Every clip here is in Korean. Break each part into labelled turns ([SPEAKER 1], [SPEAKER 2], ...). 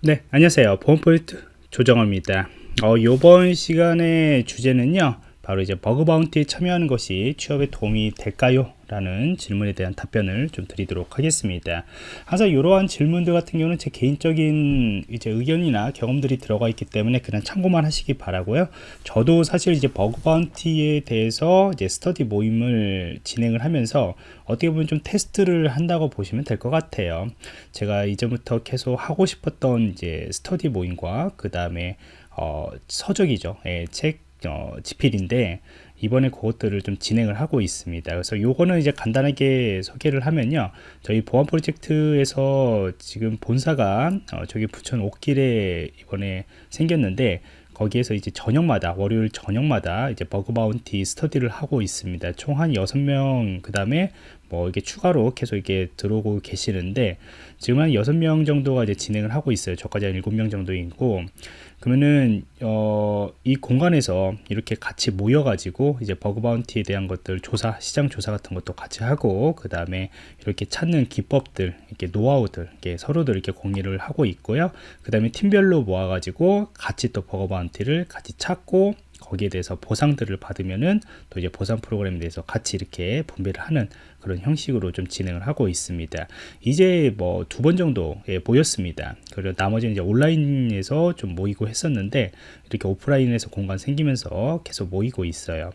[SPEAKER 1] 네 안녕하세요 보안프로젝트 조정원입니다 어, 이번 시간의 주제는요 바로 이제 bug bounty에 참여하는 것이 취업에 도움이 될까요? 라는 질문에 대한 답변을 좀 드리도록 하겠습니다. 항상 이러한 질문들 같은 경우는 제 개인적인 이제 의견이나 경험들이 들어가 있기 때문에 그냥 참고만 하시기 바라고요. 저도 사실 이제 bug bounty에 대해서 이제 스터디 모임을 진행을 하면서 어떻게 보면 좀 테스트를 한다고 보시면 될 것 같아요. 제가 이전부터 계속 하고 싶었던 이제 스터디 모임과 그 다음에 어, 서적이죠. 예, 책 어, 지필인데 이번에 그것들을 좀 진행을 하고 있습니다. 그래서 요거는 이제 간단하게 소개를 하면요. 저희 보안 프로젝트에서 지금 본사가 어, 저기 부천 옥길에 이번에 생겼는데 거기에서 이제 저녁마다 월요일 저녁마다 이제 버그 바운티 스터디를 하고 있습니다. 총 한 6명 그 다음에 뭐 이게 추가로 계속 이게 들어오고 계시는데 지금 한 6명 정도가 이제 진행을 하고 있어요. 저까지 한 7명 정도 있고 그러면은 어, 이 공간에서 이렇게 같이 모여 가지고 이제 버그 바운티에 대한 것들 조사 시장 조사 같은 것도 같이 하고 그 다음에 이렇게 찾는 기법들 이렇게 노하우들 이렇게 서로들 이렇게 공유를 하고 있고요. 그 다음에 팀별로 모아 가지고 같이 또 버그 바운티를 같이 찾고 거기에 대해서 보상들을 받으면은 또 이제 보상 프로그램에 대해서 같이 이렇게 분배를 하는 그런 형식으로 좀 진행을 하고 있습니다. 이제 뭐 두 번 정도 예, 모였습니다. 그리고 나머지는 이제 온라인에서 좀 모이고 했었는데 이렇게 오프라인에서 공간 생기면서 계속 모이고 있어요.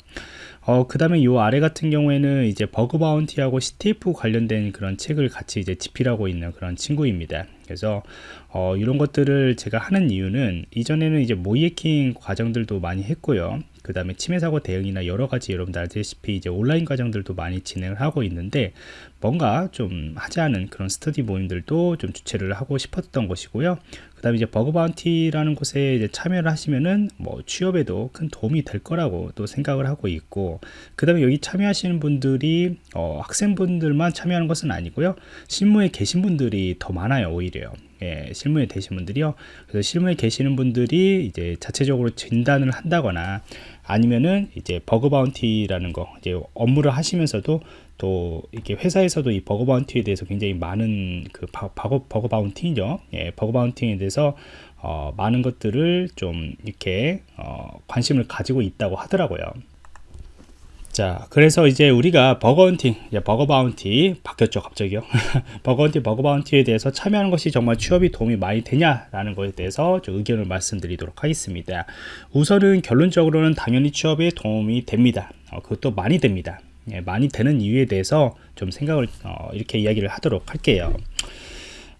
[SPEAKER 1] 어, 그 다음에 이 아래 같은 경우에는 이제 버그 바운티하고 CTF 관련된 그런 책을 같이 이제 집필하고 있는 그런 친구입니다. 그래서 어, 이런 것들을 제가 하는 이유는 이전에는 이제 모이해킹 과정들도 많이 했고요. 그 다음에 침해 사고 대응이나 여러 가지 여러분들 알다시피 이제 온라인 과정들도 많이 진행을 하고 있는데 뭔가 좀 하지 않은 그런 스터디 모임들도 좀 주최를 하고 싶었던 것이고요. 그 다음에 이제 bug bounty라는 곳에 이제 참여를 하시면은 뭐 취업에도 큰 도움이 될 거라고 또 생각을 하고 있고 그 다음에 여기 참여하시는 분들이 어, 학생분들만 참여하는 것은 아니고요. 실무에 계신 분들이 더 많아요 오히려 예, 실무에 계신 분들이요. 그래서 실무에 계시는 분들이 이제 자체적으로 진단을 한다거나 아니면은 이제 bug bounty라는 거 이제 업무를 하시면서도 또 이렇게 회사에서도 이 bug bounty에 대해서 굉장히 많은 그 바, bug bounty죠. 예, bug bounty에 대해서 어, 많은 것들을 좀 이렇게 어, 관심을 가지고 있다고 하더라고요. 자 그래서 이제 우리가 bug hunting bug bounty 바뀌었죠 갑자기요. Bug hunting bug bounty에 대해서 참여하는 것이 정말 취업이 도움이 많이 되냐라는 것에 대해서 좀 의견을 말씀드리도록 하겠습니다. 우선은 결론적으로는 당연히 취업에 도움이 됩니다. 어, 그것도 많이 됩니다. 예, 많이 되는 이유에 대해서 좀 생각을 어, 이렇게 이야기를 하도록 할게요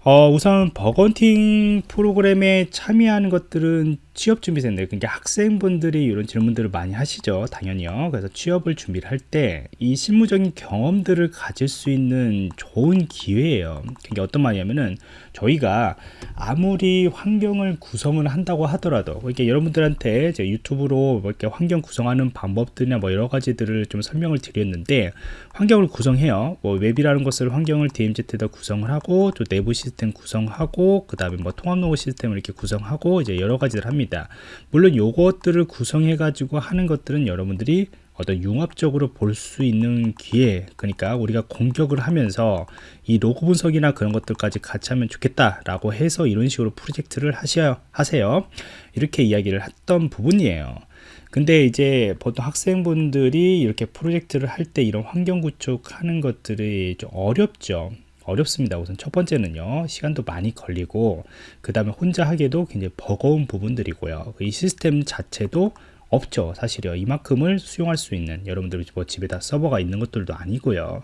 [SPEAKER 1] 어, 우선 버건팅 프로그램에 참여하는 것들은 취업준비생들 그러니까 학생분들이 이런 질문들을 많이 하시죠 당연히요. 그래서 취업을 준비를 할 때 이 실무적인 경험들을 가질 수 있는 좋은 기회예요. 그게 어떤 말이냐면은 저희가 아무리 환경을 구성을 한다고 하더라도 이렇게 여러분들한테 이제 유튜브로 뭐 이렇게 환경 구성하는 방법들이나 뭐 여러 가지들을 좀 설명을 드렸는데 환경을 구성해요. 뭐 웹이라는 것을 환경을 DMZ에다 구성을 하고 또 내부 시스템 구성하고 그 다음에 뭐 통합 로그 시스템을 이렇게 구성하고 이제 여러 가지를 합니다. 물론 요것들을 구성해 가지고 하는 것들은 여러분들이 어떤 융합적으로 볼 수 있는 기회 그러니까 우리가 공격을 하면서 이 로그 분석이나 그런 것들까지 같이 하면 좋겠다 라고 해서 이런 식으로 프로젝트를 하셔, 하세요. 이렇게 이야기를 했던 부분이에요. 근데 이제 보통 학생분들이 이렇게 프로젝트를 할 때 이런 환경 구축하는 것들이 좀 어렵죠 어렵습니다. 우선 첫 번째는요. 시간도 많이 걸리고 그 다음에 혼자 하기도 굉장히 버거운 부분들이고요. 이 시스템 자체도 없죠 사실요 이만큼을 수용할 수 있는 여러분들 뭐 집에다 서버가 있는 것들도 아니고요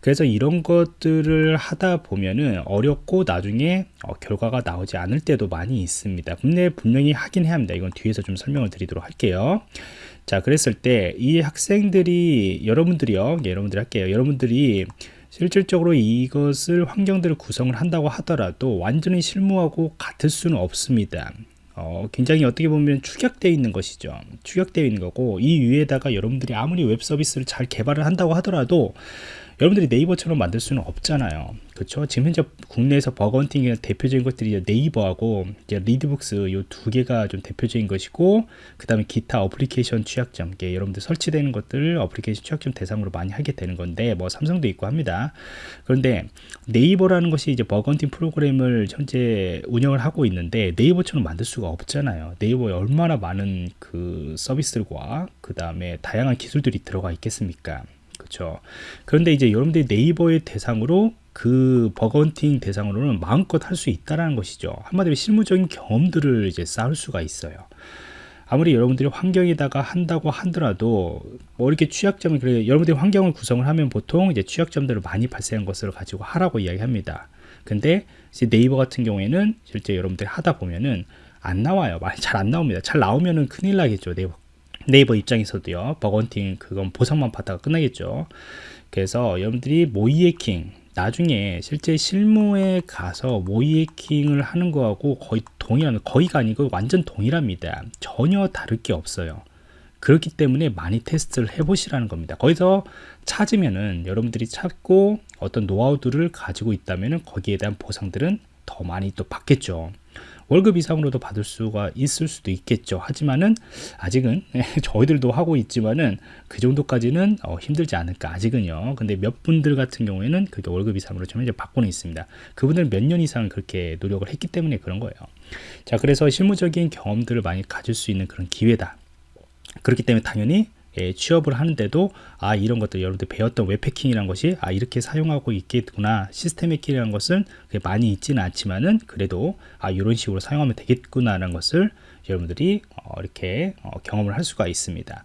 [SPEAKER 1] 그래서 이런 것들을 하다 보면은 어렵고 나중에 어, 결과가 나오지 않을 때도 많이 있습니다 근데 분명히 하긴 해야 합니다 이건 뒤에서 좀 설명을 드리도록 할게요 자 그랬을 때 이 학생들이 여러분들이요 여러분들 할게요 여러분들이 실질적으로 이것을 환경들을 구성을 한다고 하더라도 완전히 실무하고 같을 수는 없습니다. 어, 굉장히 어떻게 보면 축약되어 있는 것이죠. 축약되어 있는 거고 이 위에다가 여러분들이 아무리 웹 서비스를 잘 개발을 한다고 하더라도 여러분들이 네이버처럼 만들 수는 없잖아요. 그렇죠? 지금 현재 국내에서 bug hunting의 대표적인 것들이 네이버하고 이제 리디북스 이 두 개가 좀 대표적인 것이고 그 다음에 기타 어플리케이션 취약점 이게 여러분들 설치되는 것들 어플리케이션 취약점 대상으로 많이 하게 되는 건데 뭐 삼성도 있고 합니다. 그런데 네이버라는 것이 이제 bug hunting 프로그램을 현재 운영을 하고 있는데 네이버처럼 만들 수가 없잖아요. 네이버에 얼마나 많은 그 서비스들과 그 다음에 다양한 기술들이 들어가 있겠습니까? 그렇죠. 그런데 이제 여러분들이 네이버의 대상으로 그 bug hunting 대상으로는 마음껏 할 수 있다라는 것이죠. 한마디로 실무적인 경험들을 이제 쌓을 수가 있어요. 아무리 여러분들이 환경에다가 한다고 하더라도 뭐 이렇게 취약점을 그래 여러분들이 환경을 구성을 하면 보통 이제 취약점들을 많이 발생한 것을 가지고 하라고 이야기합니다. 근데 이제 네이버 같은 경우에는 실제 여러분들이 하다 보면은 안 나와요. 잘 안 나옵니다. 잘 나오면은 큰일 나겠죠. 네이버 네이버 입장에서도요. bug hunting 그건 보상만 받다가 끝나겠죠. 그래서 여러분들이 모의해킹 나중에 실제 실무에 가서 모의해킹을 하는 거하고 거의 동일한 거의가 아니고 완전 동일합니다. 전혀 다를 게 없어요. 그렇기 때문에 많이 테스트를 해보시라는 겁니다. 거기서 찾으면은 여러분들이 찾고 어떤 노하우들을 가지고 있다면은 거기에 대한 보상들은 더 많이 또 받겠죠. 월급 이상으로도 받을 수가 있을 수도 있겠죠. 하지만은 아직은 저희들도 하고 있지만은 그 정도까지는 어, 힘들지 않을까 아직은요. 근데 몇 분들 같은 경우에는 그게 월급 이상으로 좀 이제 받고는 있습니다. 그분들은 몇년 이상 그렇게 노력을 했기 때문에 그런 거예요. 자, 그래서 실무적인 경험들을 많이 가질 수 있는 그런 기회다. 그렇기 때문에 당연히 예, 취업을 하는데도 아 이런 것들 여러분들 배웠던 웹해킹이라는 것이 아 이렇게 사용하고 있겠구나. 시스템 해킹이라는 것은 많이 있지는 않지만은 그래도 아 이런 식으로 사용하면 되겠구나라는 것을 여러분들이 어, 이렇게 어, 경험을 할 수가 있습니다.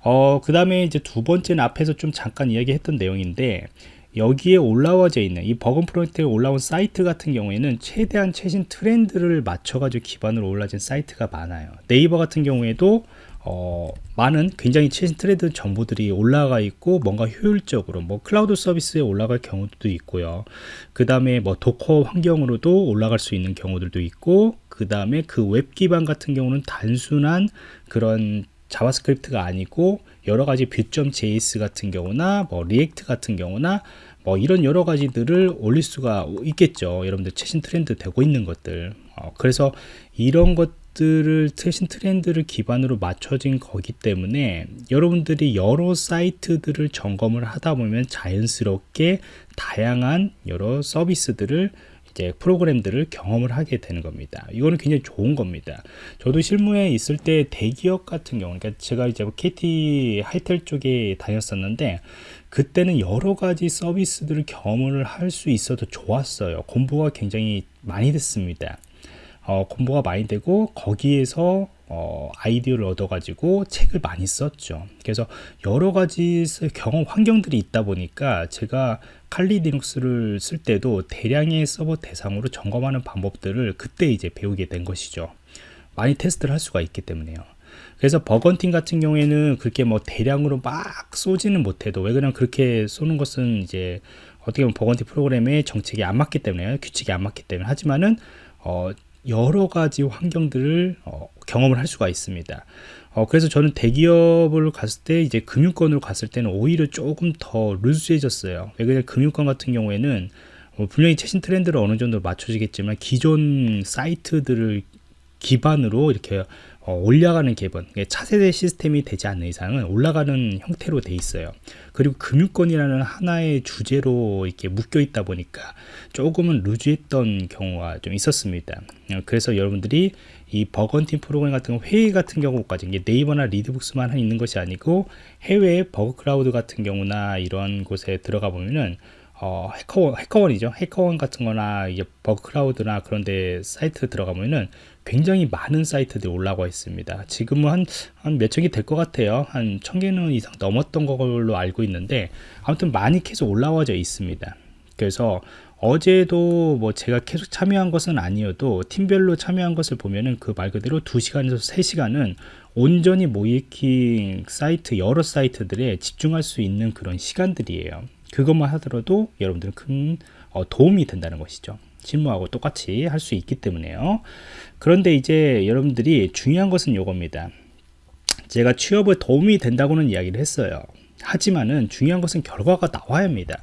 [SPEAKER 1] 어, 그 다음에 이제 두 번째는 앞에서 좀 잠깐 이야기했던 내용인데 여기에 올라와져 있는 이 bug hunting 프로젝트에 올라온 사이트 같은 경우에는 최대한 최신 트렌드를 맞춰가지고 기반으로 올라진 사이트가 많아요. 네이버 같은 경우에도 어, 많은 굉장히 최신 트렌드 정보들이 올라가 있고 뭔가 효율적으로 뭐 클라우드 서비스에 올라갈 경우도 있고요. 그 다음에 뭐 Docker 환경으로도 올라갈 수 있는 경우들도 있고 그 다음에 그 웹 기반 같은 경우는 단순한 그런 JavaScript가 아니고 여러 가지 Vue.js 같은 경우나 뭐 React 같은 경우나 뭐 이런 여러 가지들을 올릴 수가 있겠죠. 여러분들 최신 트렌드 되고 있는 것들. 어, 그래서 이런 것 것들을 최신 트렌드를 기반으로 맞춰진 거기 때문에 여러분들이 여러 사이트들을 점검을 하다 보면 자연스럽게 다양한 여러 서비스들을 이제 프로그램들을 경험을 하게 되는 겁니다. 이거는 굉장히 좋은 겁니다. 저도 실무에 있을 때 대기업 같은 경우, 그러니까 제가 이제 KT 하이텔 쪽에 다녔었는데 그때는 여러 가지 서비스들을 경험을 할 수 있어도 좋았어요. 공부가 굉장히 많이 됐습니다. 어, 공부가 많이 되고 거기에서 어, 아이디어를 얻어가지고 책을 많이 썼죠. 그래서 여러 가지 경험 환경들이 있다 보니까 제가 칼리 리눅스를 쓸 때도 대량의 서버 대상으로 점검하는 방법들을 그때 이제 배우게 된 것이죠. 많이 테스트를 할 수가 있기 때문에요. 그래서 bug hunting 같은 경우에는 그렇게 뭐 대량으로 막 쏘지는 못해도 왜 그냥 그렇게 쏘는 것은 이제 어떻게 보면 bug hunting 프로그램의 정책이 안 맞기 때문에 규칙이 안 맞기 때문에 하지만은 어, 여러 가지 환경들을 어, 경험을 할 수가 있습니다. 어, 그래서 저는 대기업을 갔을 때 이제 금융권으로 갔을 때는 오히려 조금 더 루즈해졌어요. 왜냐면 금융권 같은 경우에는 어, 분명히 최신 트렌드를 어느 정도 맞춰지겠지만 기존 사이트들을 기반으로 이렇게 어, 올라가는 개번 차세대 시스템이 되지 않는 이상은 올라가는 형태로 돼 있어요. 그리고 금융권이라는 하나의 주제로 이렇게 묶여 있다 보니까 조금은 loose했던 경우가 좀 있었습니다. 어, 그래서 여러분들이 이 bug hunting 프로그램 같은 회의 같은 경우까지 네이버나 리디북스만 있는 것이 아니고 해외 Bugcrowd 같은 경우나 이런 곳에 들어가 보면은 어, HackerOne, HackerOne이죠. HackerOne 같은 거나 이제 Bugcrowd나 그런 데 사이트 들어가면은 굉장히 많은 사이트들이 올라와 있습니다. 지금은 한, 한 몇천 개 될 것 같아요. 한 천 개는 이상 넘었던 걸로 알고 있는데 아무튼 많이 계속 올라와져 있습니다. 그래서 어제도 뭐 제가 계속 참여한 것은 아니어도 팀별로 참여한 것을 보면은 그 말 그대로 2시간에서 3시간은 온전히 모이킹 사이트 여러 사이트들에 집중할 수 있는 그런 시간들이에요. 그것만 하더라도 여러분들은 큰 어, 도움이 된다는 것이죠. 실무하고 똑같이 할 수 있기 때문에요. 그런데 이제 여러분들이 중요한 것은 이겁니다. 제가 취업에 도움이 된다고는 이야기를 했어요. 하지만은 중요한 것은 결과가 나와야 합니다.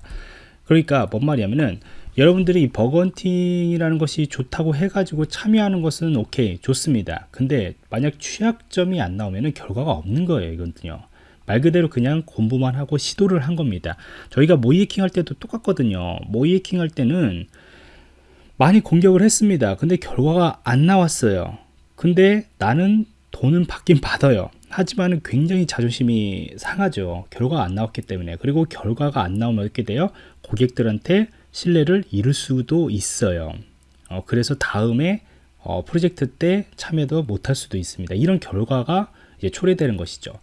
[SPEAKER 1] 그러니까 뭔 말이냐면은 여러분들이 이 bug hunting이라는 것이 좋다고 해가지고 참여하는 것은 오케이 좋습니다. 근데 만약 취약점이 안 나오면은 결과가 없는 거예요. 이건요. 말 그대로 그냥 공부만 하고 시도를 한 겁니다. 저희가 모의해킹 할 때도 똑같거든요. 모의해킹 할 때는 많이 공격을 했습니다. 근데 결과가 안 나왔어요. 근데 나는 돈은 받긴 받아요. 하지만 굉장히 자존심이 상하죠. 결과가 안 나왔기 때문에. 그리고 결과가 안 나오면 어떻게 돼요? 고객들한테 신뢰를 잃을 수도 있어요. 어, 그래서 다음에 어, 프로젝트 때 참여도 못할 수도 있습니다. 이런 결과가 이제 초래되는 것이죠.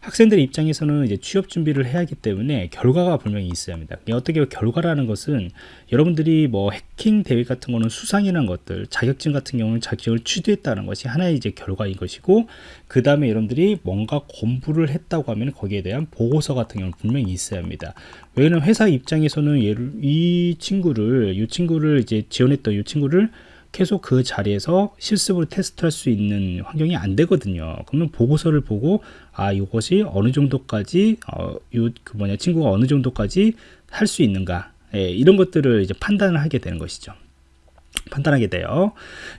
[SPEAKER 1] 학생들 입장에서는 이제 취업 준비를 해야 하기 때문에 결과가 분명히 있어야 합니다. 어떻게 결과라는 것은 여러분들이 뭐 해킹 대회 같은 거는 수상이라는 것들, 자격증 같은 경우는 자격증을 취득했다는 것이 하나의 이제 결과인 것이고, 그 다음에 여러분들이 뭔가 공부를 했다고 하면 거기에 대한 보고서 같은 경우는 분명히 있어야 합니다. 왜냐면 회사 입장에서는 얘를, 이 친구를, 이 친구를 이제 지원했던 이 친구를 계속 그 자리에서 실습으로 테스트할 수 있는 환경이 안 되거든요. 그러면 보고서를 보고 아 이것이 어느 정도까지 어요그 뭐냐 친구가 어느 정도까지 할 수 있는가 예, 이런 것들을 이제 판단을 하게 되는 것이죠. 판단하게 돼요.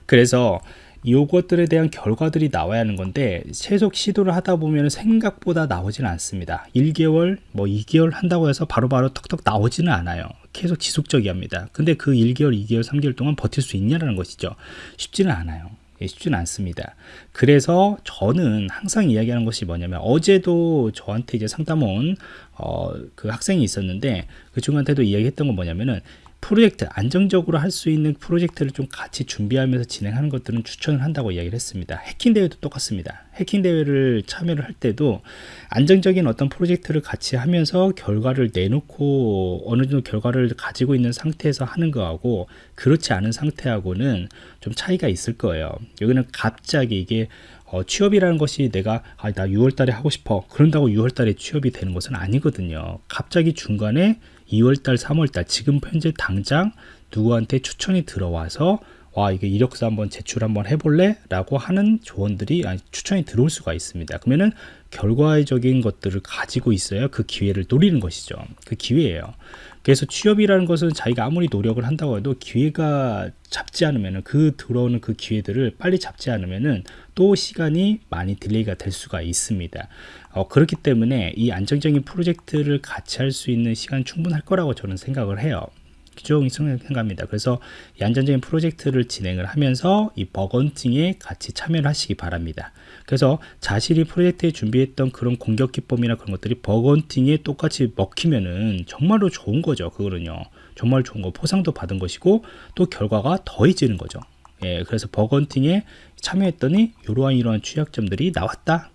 [SPEAKER 1] 그래서 이것들에 대한 결과들이 나와야 하는 건데 최속 시도를 하다 보면 생각보다 나오지는 않습니다 1개월 뭐 2개월 한다고 해서 바로바로 바로 턱턱 나오지는 않아요 계속 지속적이합니다. 근데 그 1개월 2개월 3개월 동안 버틸 수 있냐라는 것이죠. 쉽지는 않아요. 예, 쉽지는 않습니다. 그래서 저는 항상 이야기하는 것이 뭐냐면 어제도 저한테 이제 상담원 어, 그 학생이 있었는데 그 친구한테도 이야기했던 건 뭐냐면은 프로젝트 안정적으로 할 수 있는 프로젝트를 좀 같이 준비하면서 진행하는 것들은 추천을 한다고 이야기를 했습니다. 해킹 대회도 똑같습니다. 해킹 대회를 참여를 할 때도 안정적인 어떤 프로젝트를 같이 하면서 결과를 내놓고 어느 정도 결과를 가지고 있는 상태에서 하는 거하고 그렇지 않은 상태하고는 좀 차이가 있을 거예요. 여기는 갑자기 이게 어, 취업이라는 것이 내가 아, 나 6월 달에 하고 싶어. 그런다고 6월 달에 취업이 되는 것은 아니거든요. 갑자기 중간에 2월달, 3월달 지금 현재 당장 누구한테 추천이 들어와서 와 이게 이력서 한번 제출 한번 해볼래? 라고 하는 조언들이 아니, 추천이 들어올 수가 있습니다. 그러면은 결과적인 것들을 가지고 있어야 그 기회를 노리는 것이죠. 그 기회예요 그래서 취업이라는 것은 자기가 아무리 노력을 한다고 해도 기회가 잡지 않으면 그 들어오는 그 기회들을 빨리 잡지 않으면은 또 시간이 많이 delay가 될 수가 있습니다. 어, 그렇기 때문에 이 안정적인 프로젝트를 같이 할 수 있는 시간 충분할 거라고 저는 생각을 해요 그죠? 생각합니다. 그래서 이 안정적인 프로젝트를 진행을 하면서 이 bug hunting에 같이 참여를 하시기 바랍니다. 그래서 자신이 프로젝트에 준비했던 그런 공격 기법이나 그런 것들이 bug hunting에 똑같이 먹히면은 정말로 좋은 거죠. 그거는요. 정말 좋은 거 포상도 받은 것이고 또 결과가 더해지는 거죠. 예, 그래서 bug hunting에 참여했더니 이러한 이러한 취약점들이 나왔다.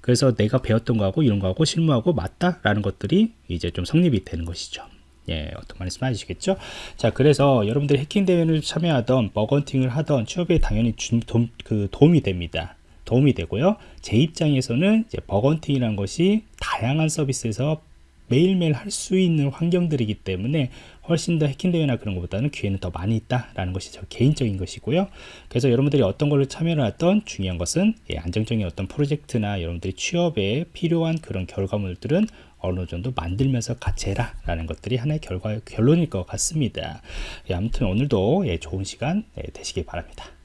[SPEAKER 1] 그래서 내가 배웠던 거하고 이런 거하고 실무하고 맞다라는 것들이 이제 좀 성립이 되는 것이죠. 예, 어떤 말씀 아시겠죠? 자, 그래서 여러분들이 해킹 대회를 참여하던 bug hunting을 하던 취업에 당연히 주, 도, 그 도움이 됩니다. 도움이 되고요. 제 입장에서는 이제 bug hunting이라는 것이 다양한 서비스에서 매일매일 할 수 있는 환경들이기 때문에 훨씬 더 해킹 대회나 그런 것보다는 기회는 더 많이 있다라는 것이 저 개인적인 것이고요. 그래서 여러분들이 어떤 걸로 참여를 했던 중요한 것은 예, 안정적인 어떤 프로젝트나 여러분들이 취업에 필요한 그런 결과물들은 어느 정도 만들면서 같이 해라 라는 것들이 하나의 결과 결론일 것 같습니다. 예, 아무튼 오늘도 예, 좋은 시간 예, 되시길 바랍니다.